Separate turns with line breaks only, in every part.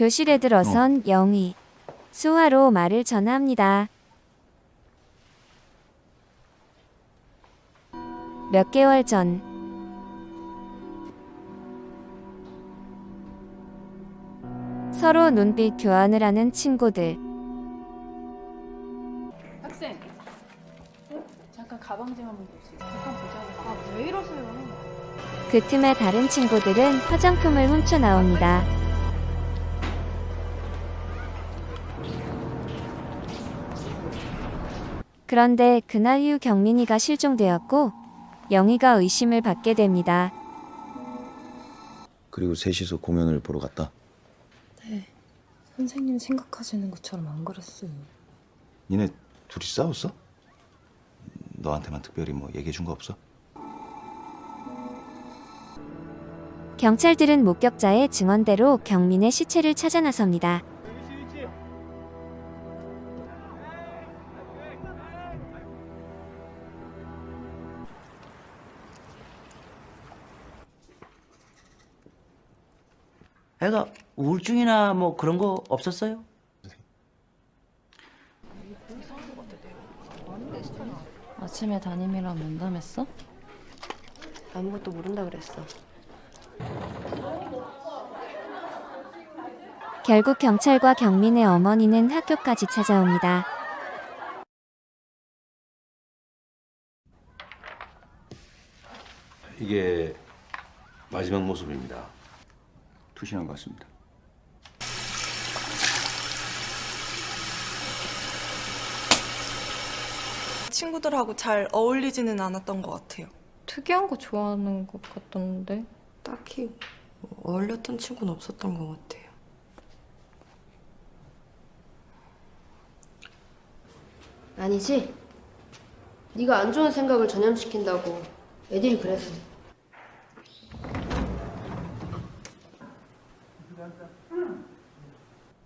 교실에 들어선 영희. 수화로 말을 전합니다. 몇 개월 전 서로 눈빛 교환을 하는 친구들.
학생. 잠깐 가방 좀 한번 볼수 있어? 잠깐 보자고. 아, 왜 이러세요?
그 틈에 다른 친구들은 화장품을 훔쳐 나옵니다. 그런데 그날 이후 경민이가 실종되었고 영희가 의심을 받게 됩니다.
그리고 셋이서 공연을 보러 갔다.
선생님 생각하시는 것처럼 안 그랬어요.
니네 둘이 싸웠어? 너한테만 특별히 뭐 얘기해 준 거 없어?
경찰들은 목격자의 증언대로 경민의 시체를 찾아 나섭니다.
애가 우울증이나 뭐 그런 거 없었어요?
아침에 담임이랑 면담했어?
아무것도 모른다 그랬어.
결국 경찰과 경민의 어머니는 학교까지 찾아옵니다.
이게 마지막 모습입니다.
투신한 것 같습니다.
친구들하고 잘 어울리지는 않았던 것 같아요.
특이한 거 좋아하는 것 같던데.
딱히 어울렸던 친구는 없었던 것 같아요. 아니지? 네가 안 좋은 생각을 전염시킨다고 애들이 그랬어.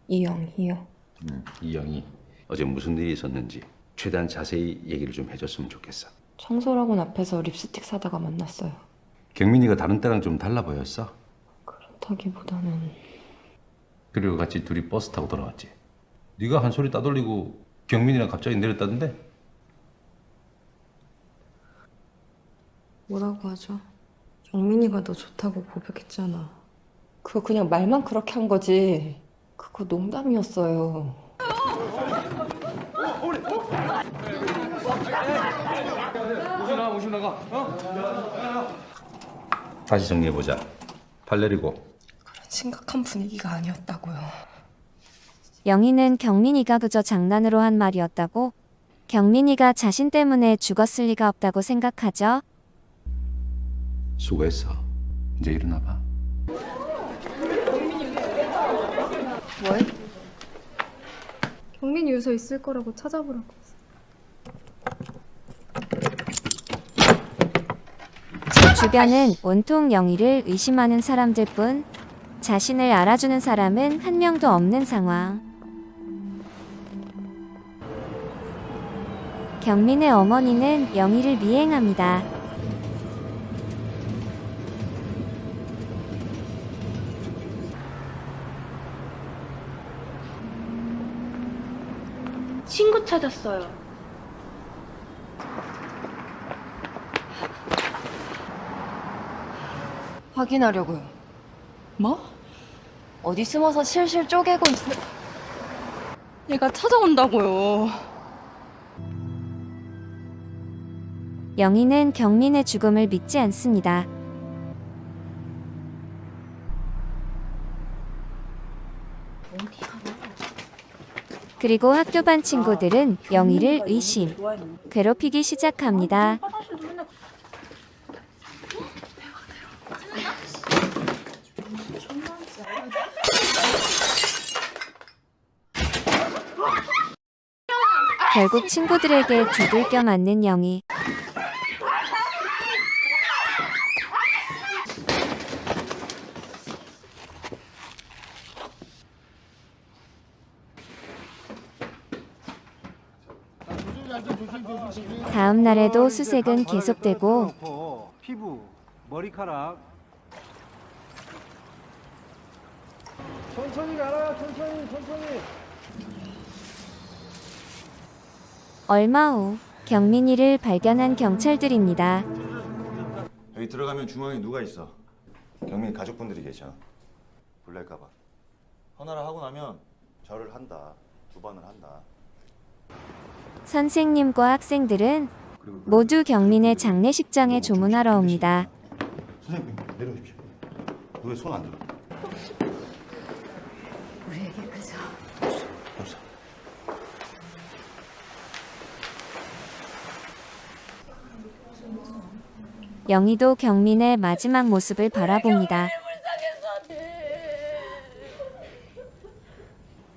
이영희요.
음, 이영이 어제 무슨 일이 있었는지 최대한 자세히 얘기를 좀 해줬으면 좋겠어.
청소학원 앞에서 립스틱 사다가 만났어요.
경민이가 다른 때랑 좀 달라 보였어.
그렇다기보다는
그리고 같이 둘이 버스 타고 돌아왔지. 네가 한 소리 따돌리고 경민이랑 갑자기 내렸다던데?
뭐라고 하죠? 경민이가 너 좋다고 고백했잖아.
그거 그냥 말만 그렇게 한 거지. 그거 농담이었어요.
다시 정리해보자. 팔 내리고.
심각한 분위기가 아니었다고요.
영희는 경민이가 그저 장난으로 한 말이었다고 경민이가 자신 때문에 죽었을 리가 없다고 생각하죠.
수고했어. 이제 일어나봐.
뭘?
경민이 유서 있을 거라고 찾아보라고.
주변은 온통 영희를 의심하는 사람들 뿐 자신을 알아주는 사람은 한 명도 없는 상황. 경민의 어머니는 영희를 미행합니다.
찾았어요.
확인하려고요. 뭐? 어디 숨어서 실실 쪼개고 있어. 얘가 찾아온다고요.
영희는 경민의 죽음을 믿지 않습니다. 그리고 학교 반 친구들은 영희를 의심, 괴롭히기 시작합니다. 결국 친구들에게 두들겨 맞는 영희. 다음 날에도 수색은 계속되고
피부, 머리카락 천천히 가라 천천히 천천히
얼마 후 경민이를 발견한 경찰들입니다.
여기 들어가면 중앙에 누가 있어? 경민 가족분들이 계셔. 불날까 봐. 헌화를 하고 나면 절을 한다. 두 번을 한다.
선생님과 학생들은 모두 경민의 장례식장에 조문하러 옵니다.
선생님 내려오십시오. 왜 손 안 들어?
우리에게 그저
없어.
영희도 경민의 마지막 모습을 바라봅니다.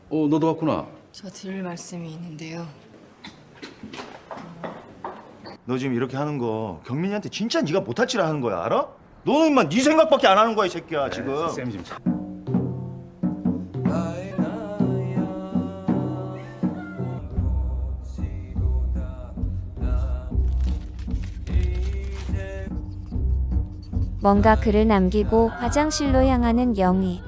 어 너도 왔구나.
저 드릴 말씀이 있는데요.
너 지금 이렇게 하는 거 경민이한테 진짜 네가 못할 줄 아는 거야 알아? 너는 인마 네 생각밖에 안 하는 거야 이 새끼야 지금.
쌤 지금 참-
뭔가 글을 남기고 화장실로 향하는 영희.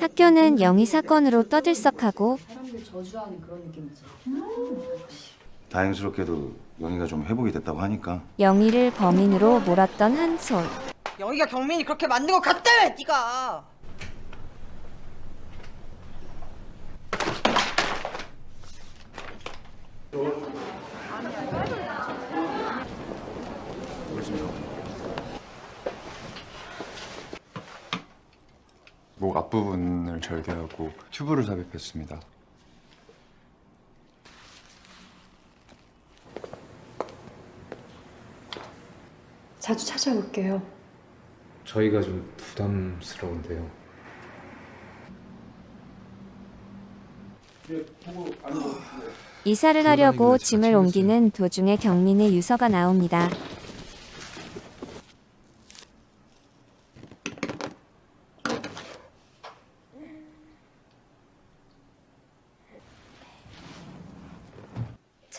학교는 영희 사건으로 떠들썩하고
다행스럽게도 영희가 좀 회복이 됐다고 하니까
영희를 범인으로 몰았던 한솔.
영희가 경민이 그렇게 만든 것 같다며 네가.
목 앞부분을 절개하고 튜브를 삽입했습니다.
자주 찾아올게요.
저희가 좀 부담스러운데요.
이사를 하려고 짐을 옮기는 도중에 경민의 유서가 나옵니다.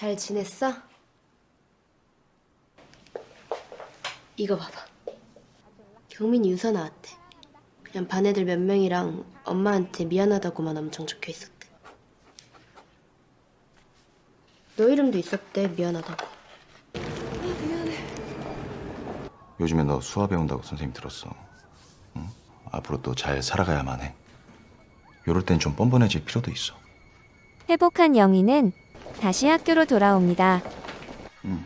잘 지냈어? 이거 봐봐. 경민이 유서 나왔대. 그냥 반 애들 몇 명이랑 엄마한테 미안하다고만 엄청 적혀 있었대. 너 이름도 있었대, 미안하다고.
요즘에 너 수화 배운다고 선생님 들었어. 응? 앞으로 또 잘 살아가야만 해. 요럴 땐 좀 뻔뻔해질 필요도 있어.
회복한 영희는 다시 학교로 돌아옵니다.
응.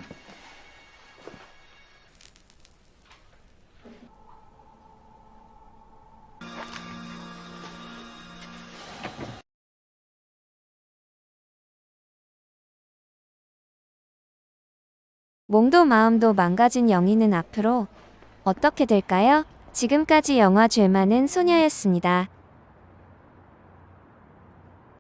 몸도 마음도 망가진 영희는 앞으로 어떻게 될까요? 지금까지 영화 죄 많은 소녀였습니다.